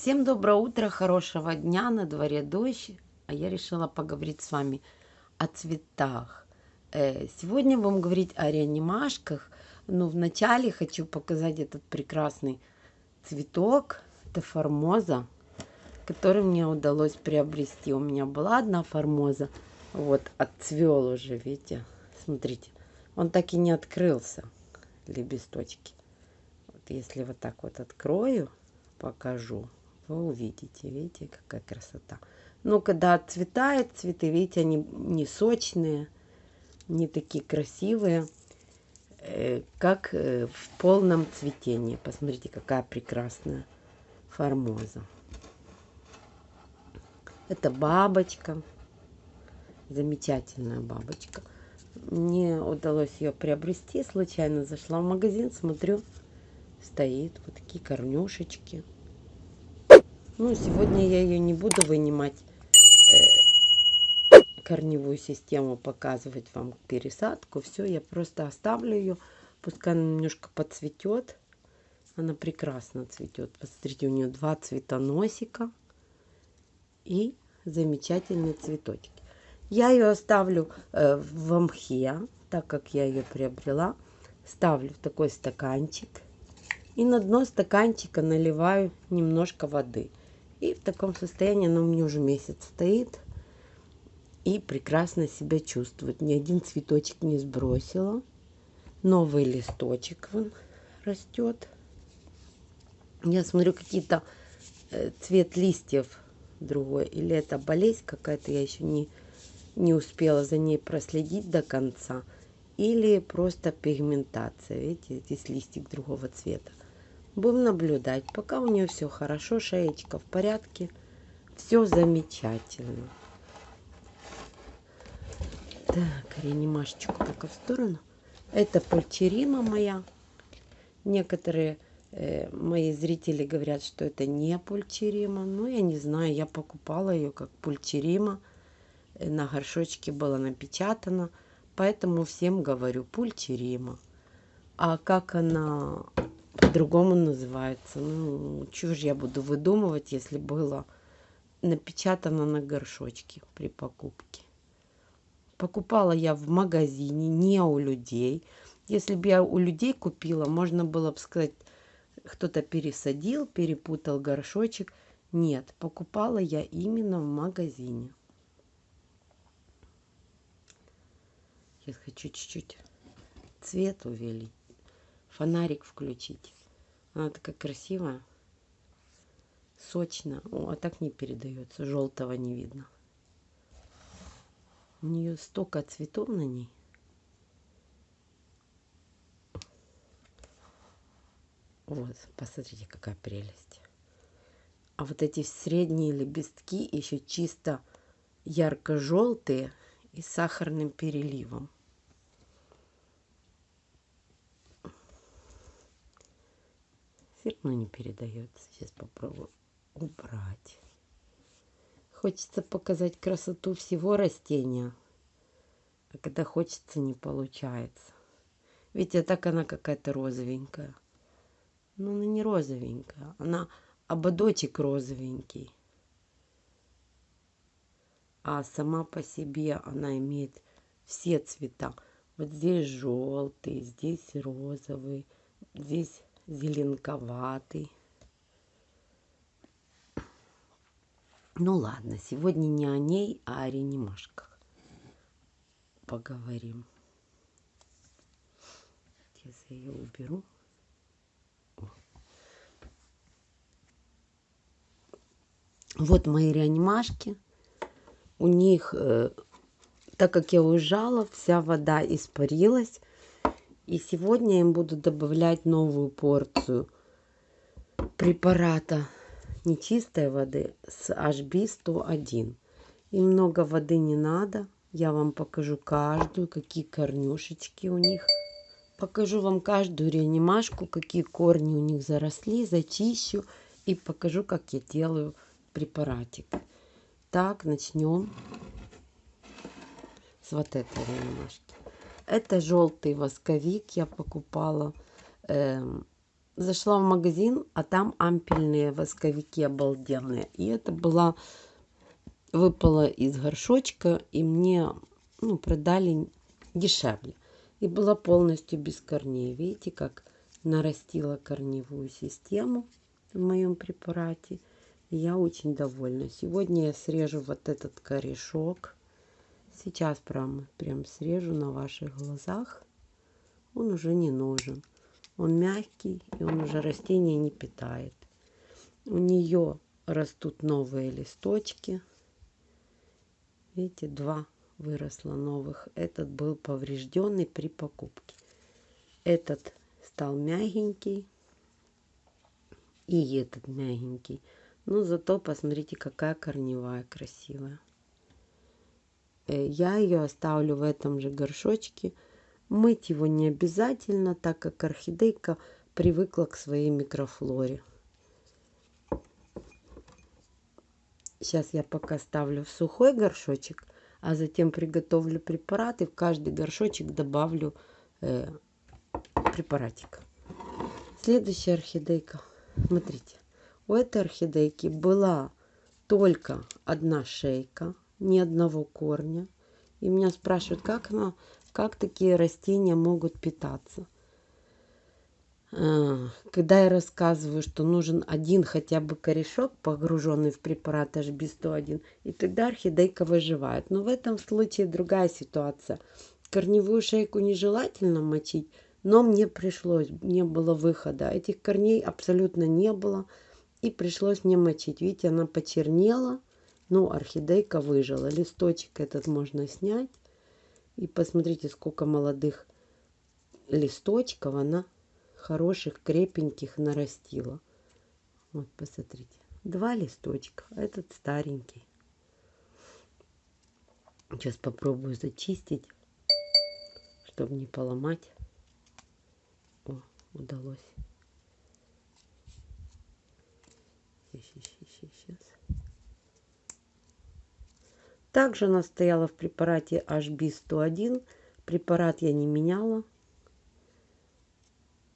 Всем доброе утро, хорошего дня, на дворе дождь, а я решила поговорить с вами о цветах. Э, сегодня будем говорить о реанимашках, но вначале хочу показать этот прекрасный цветок, это формоза, который мне удалось приобрести. У меня была одна формоза, вот, отцвел уже, видите, смотрите, он так и не открылся, лепесточки. Вот если вот так вот открою, покажу, вы увидите, видите, какая красота. Но когда отцветает цветы, видите, они не сочные, не такие красивые, э, как э, в полном цветении. Посмотрите, какая прекрасная формоза. Это бабочка, замечательная бабочка. Мне удалось ее приобрести, случайно зашла в магазин, смотрю, стоит вот такие корнюшечки. Ну, сегодня я ее не буду вынимать, э, корневую систему, показывать вам пересадку. Все, я просто оставлю ее, пускай она немножко подцветет. Она прекрасно цветет. Посмотрите, у нее два цветоносика и замечательные цветочки. Я ее оставлю э, в мхе, так как я ее приобрела. Ставлю в такой стаканчик. И на дно стаканчика наливаю немножко воды. И в таком состоянии она у меня уже месяц стоит. И прекрасно себя чувствует. Ни один цветочек не сбросила. Новый листочек вон растет. Я смотрю, какие-то э, цвет листьев другой. Или это болезнь какая-то, я еще не, не успела за ней проследить до конца. Или просто пигментация. Видите, здесь листик другого цвета. Будем наблюдать. Пока у нее все хорошо, шеечка в порядке. Все замечательно. Так, реанимашечку пока в сторону. Это пульчерима моя. Некоторые э, мои зрители говорят, что это не пульчерима. Ну, я не знаю, я покупала ее как пульчерима. На горшочке было напечатано. Поэтому всем говорю пульчерима. А как она по-другому называется. Ну, чего же я буду выдумывать, если было напечатано на горшочке при покупке. Покупала я в магазине, не у людей. Если бы я у людей купила, можно было бы сказать, кто-то пересадил, перепутал горшочек. Нет, покупала я именно в магазине. Сейчас хочу чуть-чуть цвет увеличить фонарик включить. Она такая красивая, сочная. О, а так не передается, желтого не видно. У нее столько цветов на ней. Вот, посмотрите, какая прелесть. А вот эти средние лепестки еще чисто ярко-желтые и с сахарным переливом. Все равно не передается. Сейчас попробую убрать. Хочется показать красоту всего растения. А когда хочется, не получается. Видите, так она какая-то розовенькая. Но она не розовенькая. Она ободочек розовенький. А сама по себе она имеет все цвета. Вот здесь желтый, здесь розовый, здесь зеленковатый. Ну ладно, сегодня не о ней, а о реанимашках поговорим. Сейчас я ее уберу. Вот мои реанимашки. У них, э, так как я уезжала, вся вода испарилась. И сегодня им буду добавлять новую порцию препарата нечистой воды с HB101. И много воды не надо. Я вам покажу каждую, какие корнюшечки у них. Покажу вам каждую реанимашку, какие корни у них заросли, зачищу. И покажу, как я делаю препаратик. Так, начнем с вот этой реанимашки. Это желтый восковик я покупала э, зашла в магазин, а там ампельные восковики обалденные. И это была выпала из горшочка, и мне ну, продали дешевле. И была полностью без корней. Видите, как нарастила корневую систему в моем препарате. Я очень довольна. Сегодня я срежу вот этот корешок. Сейчас прям, прям срежу на ваших глазах. Он уже не нужен. Он мягкий, и он уже растение не питает. У нее растут новые листочки. Видите, два выросло новых. Этот был поврежденный при покупке. Этот стал мягенький. И этот мягенький. Но зато посмотрите, какая корневая красивая. Э, я ее оставлю в этом же горшочке. Мыть его не обязательно, так как орхидейка привыкла к своей микрофлоре. Сейчас я пока ставлю в сухой горшочек, а затем приготовлю препарат и в каждый горшочек добавлю э, препаратик. Следующая орхидейка. Смотрите, у этой орхидейки была только одна шейка, ни одного корня. И меня спрашивают, как, она, как такие растения могут питаться. А, когда я рассказываю, что нужен один хотя бы корешок, погруженный в препарат HB101, и тогда орхидейка выживает. Но в этом случае другая ситуация. Корневую шейку нежелательно мочить, но мне пришлось, не было выхода. Этих корней абсолютно не было, и пришлось мне мочить. Видите, она почернела, но орхидейка выжила. Листочек этот можно снять. И посмотрите, сколько молодых листочков она хороших, крепеньких нарастила. Вот, посмотрите. Два листочка. Этот старенький. Сейчас попробую зачистить, чтобы не поломать. О, удалось. Сейчас. Также она стояла в препарате HB101. Препарат я не меняла.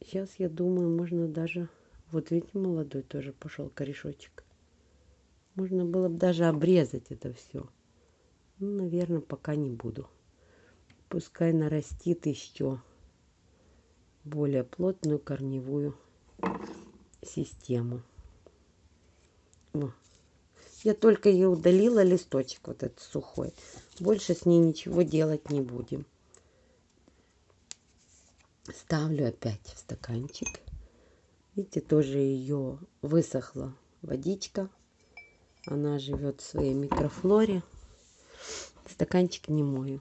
Сейчас, я думаю, можно даже... Вот видите, молодой тоже пошел корешочек. Можно было бы даже обрезать это все. Ну, наверное, пока не буду. Пускай нарастит еще более плотную корневую систему. О. Я только ее удалила листочек вот этот сухой. Больше с ней ничего делать не будем. Ставлю опять в стаканчик. Видите, тоже ее высохла водичка. Она живет в своей микрофлоре. Стаканчик не мою.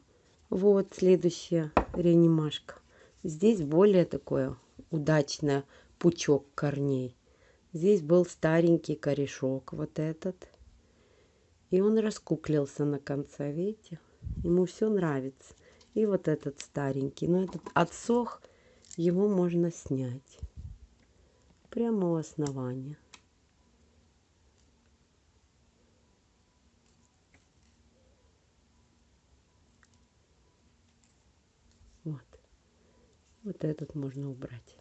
Вот следующая реанимашка. Здесь более такое удачное пучок корней. Здесь был старенький корешок, вот этот. И он раскуклился на конце, видите? Ему все нравится. И вот этот старенький. Но этот отсох его можно снять прямо у основания. Вот. Вот этот можно убрать.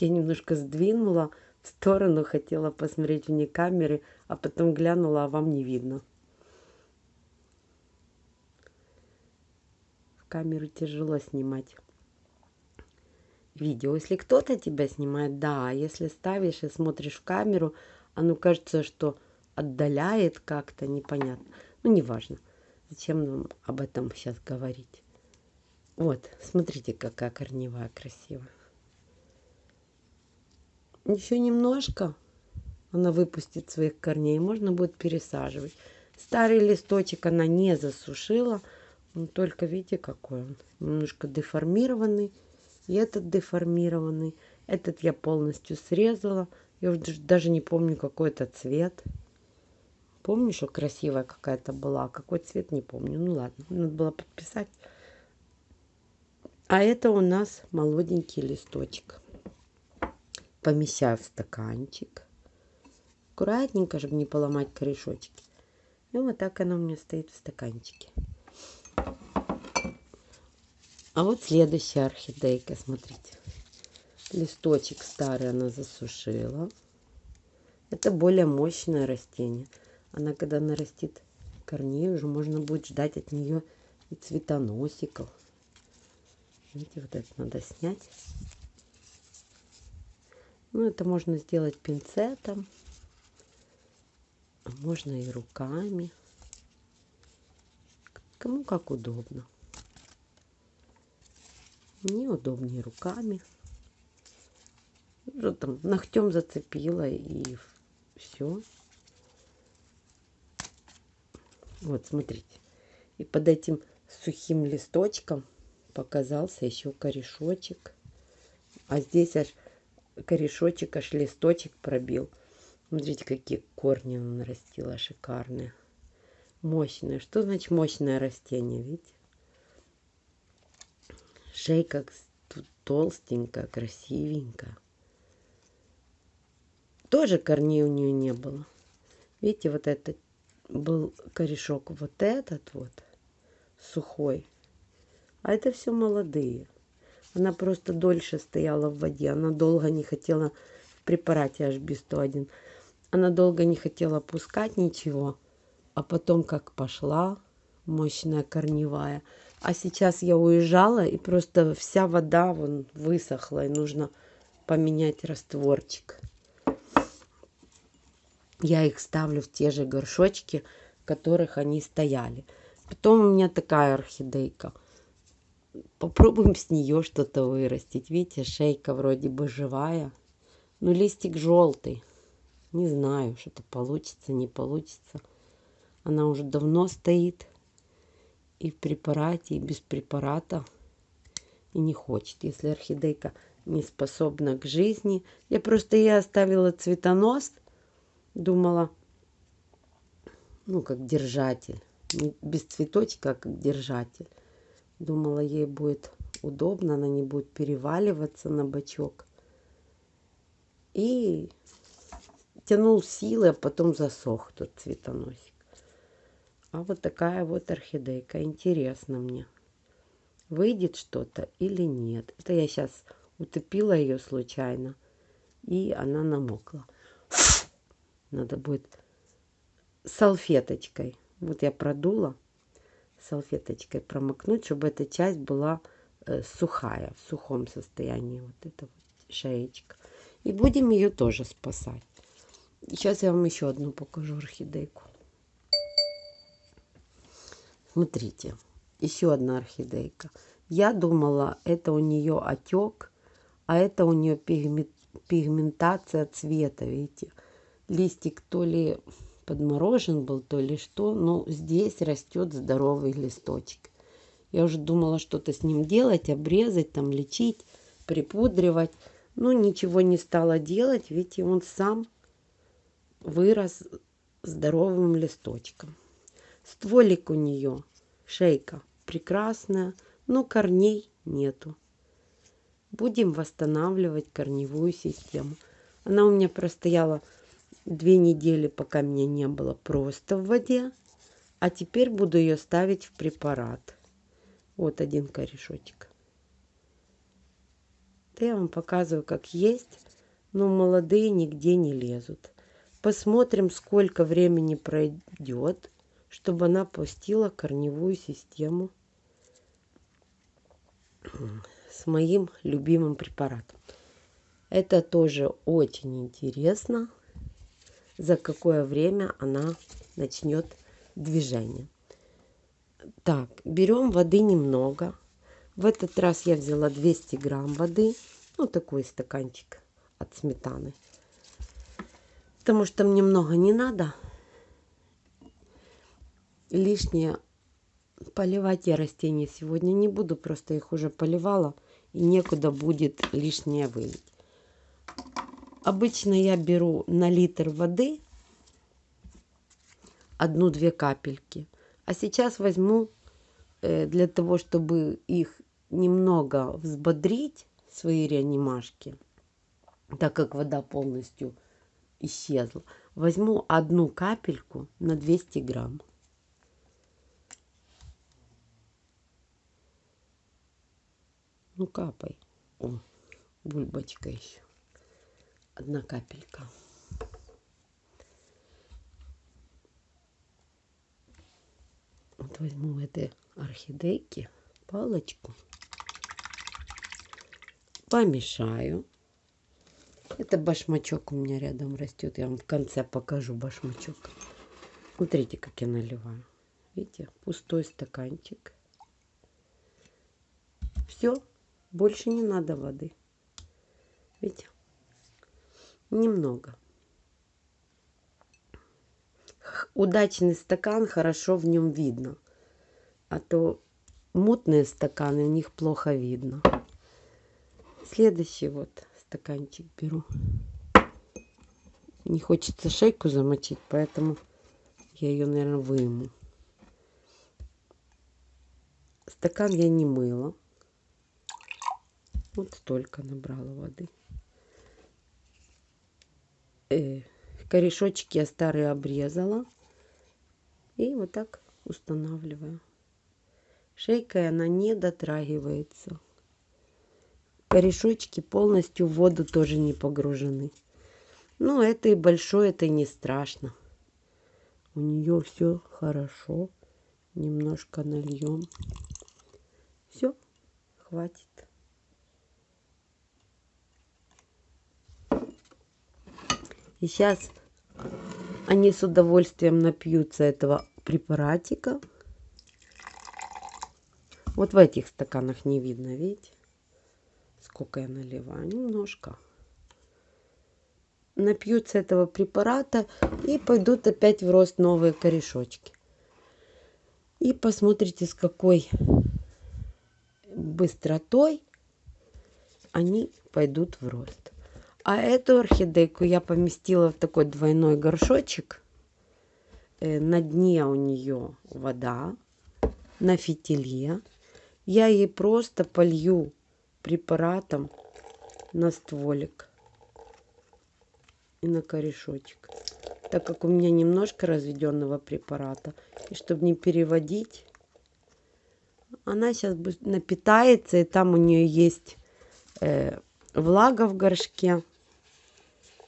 Я немножко сдвинула в сторону, хотела посмотреть вне камеры, а потом глянула, а вам не видно. камеру тяжело снимать видео. Если кто-то тебя снимает, да. Если ставишь и смотришь в камеру, оно кажется, что отдаляет как-то, непонятно. Ну, неважно. Зачем нам об этом сейчас говорить? Вот, смотрите, какая корневая красивая. Еще немножко она выпустит своих корней. Можно будет пересаживать. Старый листочек она не засушила. Только видите, какой он. Немножко деформированный. И этот деформированный. Этот я полностью срезала. Я уже даже не помню, какой это цвет. Помню, что красивая какая-то была. Какой цвет, не помню. Ну ладно, надо было подписать. А это у нас молоденький листочек. Помещаю в стаканчик. Аккуратненько, чтобы не поломать корешочки. И вот так она у меня стоит в стаканчике. А вот следующая орхидейка, смотрите. Листочек старый она засушила. Это более мощное растение. Она когда нарастит корней, уже можно будет ждать от нее и цветоносиков. Видите, вот это надо снять. Ну, это можно сделать пинцетом. А можно и руками. Кому как удобно. Мне удобнее руками. Что там, ногтем зацепила и все. Вот, смотрите. И под этим сухим листочком показался еще корешочек. А здесь аж корешочек, аж листочек пробил. Смотрите, какие корни он нарастила, шикарные. Мощные. Что значит мощное растение, видите? Шейка толстенькая, красивенькая. Тоже корней у нее не было. Видите, вот этот был корешок, вот этот вот, сухой. А это все молодые. Она просто дольше стояла в воде. Она долго не хотела в препарате HB101. Она долго не хотела пускать ничего. А потом как пошла, мощная корневая. А сейчас я уезжала, и просто вся вода вон высохла, и нужно поменять растворчик. Я их ставлю в те же горшочки, в которых они стояли. Потом у меня такая орхидейка – попробуем с нее что-то вырастить. Видите, шейка вроде бы живая. Но листик желтый. Не знаю, что-то получится, не получится. Она уже давно стоит. И в препарате, и без препарата. И не хочет. Если орхидейка не способна к жизни. Я просто ей оставила цветонос. Думала, ну, как держатель. без цветочка, а как держатель. Думала, ей будет удобно, она не будет переваливаться на бочок. И тянул силы, а потом засох тот цветоносик. А вот такая вот орхидейка. Интересно мне, выйдет что-то или нет. Это я сейчас утопила ее случайно, и она намокла. Надо будет салфеточкой. Вот я продула салфеточкой промокнуть, чтобы эта часть была э, сухая, в сухом состоянии. Вот эта вот шеечка. И будем ее тоже спасать. Сейчас я вам еще одну покажу орхидейку. Смотрите, еще одна орхидейка. Я думала, это у нее отек, а это у нее пигментация цвета, видите. Листик то ли подморожен был, то ли что. Но здесь растет здоровый листочек. Я уже думала что-то с ним делать, обрезать, там лечить, припудривать. Но ничего не стала делать, ведь он сам вырос здоровым листочком. Стволик у нее, шейка прекрасная, но корней нету. Будем восстанавливать корневую систему. Она у меня простояла две недели, пока меня не было просто в воде. А теперь буду ее ставить в препарат. Вот один корешочек. Да я вам показываю, как есть, но молодые нигде не лезут. Посмотрим, сколько времени пройдет, чтобы она пустила корневую систему с моим любимым препаратом. Это тоже очень интересно за какое время она начнет движение. Так, берем воды немного. В этот раз я взяла 200 грамм воды. Ну, такой стаканчик от сметаны. Потому что мне много не надо. Лишнее поливать я растения сегодня не буду. Просто их уже поливала. И некуда будет лишнее вылить. Обычно я беру на литр воды одну-две капельки. А сейчас возьму э, для того, чтобы их немного взбодрить, свои реанимашки, так как вода полностью исчезла, возьму одну капельку на 200 грамм. Ну, капай. О, бульбочка еще. Одна капелька. Вот возьму этой орхидейки палочку. Помешаю. Это башмачок у меня рядом растет. Я вам в конце покажу башмачок. Смотрите, как я наливаю. Видите, пустой стаканчик. Все, больше не надо воды. Видите, немного. Удачный стакан, хорошо в нем видно. А то мутные стаканы, в них плохо видно. Следующий вот стаканчик беру. Не хочется шейку замочить, поэтому я ее, наверное, выму. Стакан я не мыла. Вот столько набрала воды. Э, корешочки я старые обрезала. И вот так устанавливаю. Шейкой она не дотрагивается. Корешочки полностью в воду тоже не погружены. Ну, это и большое, это не страшно. У нее все хорошо. Немножко нальем. Все, хватит. И сейчас они с удовольствием напьются этого препаратика. Вот в этих стаканах не видно, видите? Сколько я наливаю? Немножко. Напьются этого препарата и пойдут опять в рост новые корешочки. И посмотрите, с какой быстротой они пойдут в рост. А эту орхидейку я поместила в такой двойной горшочек. Э, на дне у нее вода, на фитиле. Я ей просто полью препаратом на стволик и на корешочек. Так как у меня немножко разведенного препарата, и чтобы не переводить, она сейчас напитается, и там у нее есть э, влага в горшке,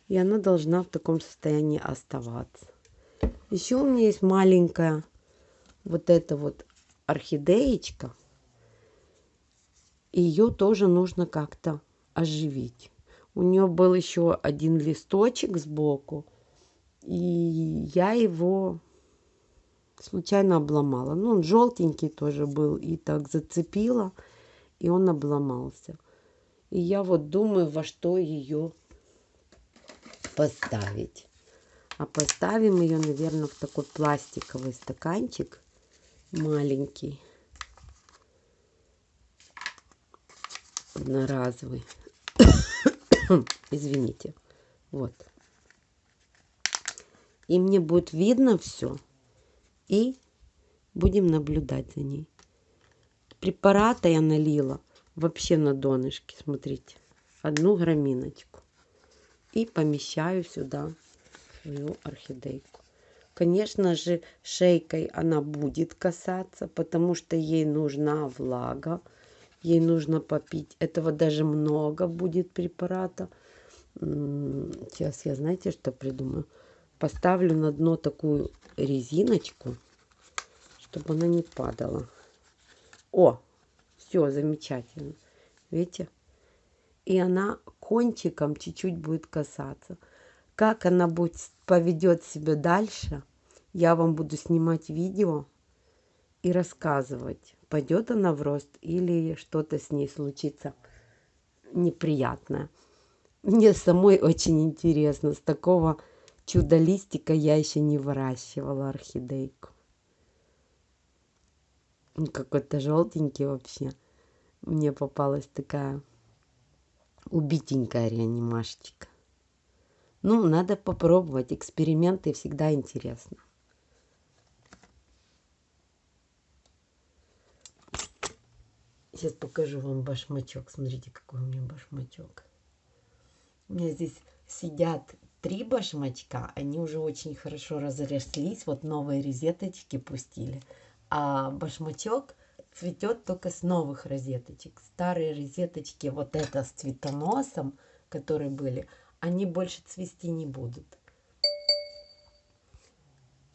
и она должна в таком состоянии оставаться. Еще у меня есть маленькая вот эта вот орхидеечка ее тоже нужно как-то оживить. У нее был еще один листочек сбоку, и я его случайно обломала. Ну, он желтенький тоже был, и так зацепила, и он обломался. И я вот думаю, во что ее поставить. А поставим ее, наверное, в такой пластиковый стаканчик маленький. одноразовый. Извините. Вот. И мне будет видно все. И будем наблюдать за ней. Препарата я налила вообще на донышке. Смотрите. Одну граминочку. И помещаю сюда свою орхидейку. Конечно же, шейкой она будет касаться, потому что ей нужна влага ей нужно попить. Этого даже много будет препарата. Сейчас я, знаете, что придумаю? Поставлю на дно такую резиночку, чтобы она не падала. О, все, замечательно. Видите? И она кончиком чуть-чуть будет касаться. Как она будет поведет себя дальше, я вам буду снимать видео и рассказывать пойдет она в рост или что-то с ней случится неприятное. Мне самой очень интересно. С такого чудо-листика я еще не выращивала орхидейку. Какой-то желтенький вообще. Мне попалась такая убитенькая реанимашечка. Ну, надо попробовать. Эксперименты всегда интересно. Сейчас покажу вам башмачок. Смотрите, какой у меня башмачок. У меня здесь сидят три башмачка. Они уже очень хорошо разрослись. Вот новые резеточки пустили. А башмачок цветет только с новых розеточек. Старые розеточки, вот это с цветоносом, которые были, они больше цвести не будут.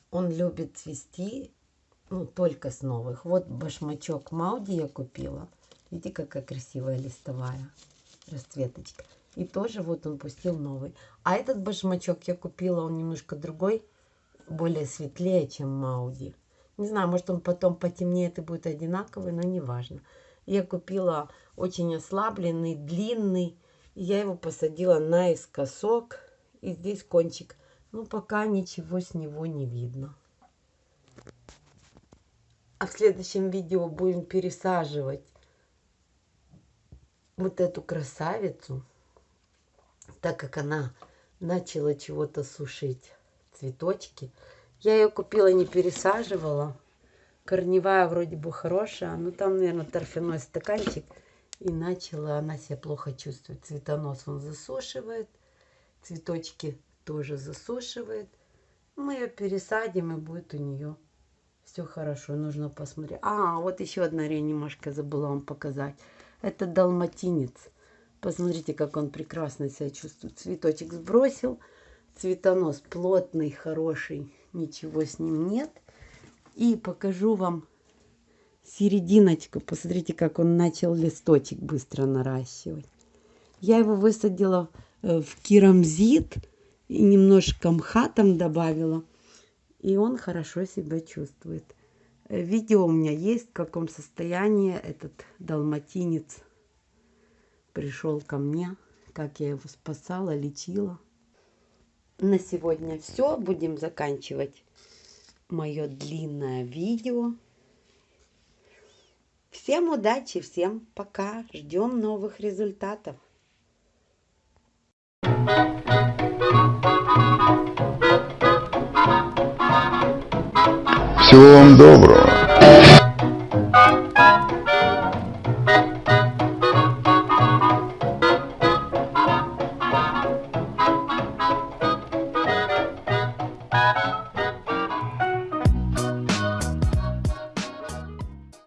Он любит цвести ну, только с новых. Вот башмачок Мауди я купила. Видите, какая красивая листовая расцветочка. И тоже вот он пустил новый. А этот башмачок я купила, он немножко другой, более светлее, чем Мауди. Не знаю, может он потом потемнеет и будет одинаковый, но не важно. Я купила очень ослабленный, длинный. Я его посадила наискосок. И здесь кончик. Ну, пока ничего с него не видно. А в следующем видео будем пересаживать вот эту красавицу, так как она начала чего-то сушить цветочки. Я ее купила, не пересаживала. Корневая вроде бы хорошая, но там, наверное, торфяной стаканчик. И начала она себя плохо чувствовать. Цветонос он засушивает, цветочки тоже засушивает. Мы ее пересадим, и будет у нее все хорошо. Нужно посмотреть. А, вот еще одна реанимашка забыла вам показать. Это далматинец. Посмотрите, как он прекрасно себя чувствует. Цветочек сбросил. Цветонос плотный, хороший. Ничего с ним нет. И покажу вам серединочку. Посмотрите, как он начал листочек быстро наращивать. Я его высадила э, в керамзит и немножко мха там добавила. И он хорошо себя чувствует. Э, видео у меня есть, в каком состоянии этот далматинец пришел ко мне, как я его спасала, лечила. На сегодня все. Будем заканчивать мое длинное видео. Всем удачи, всем пока. Ждем новых результатов. Всего вам доброго.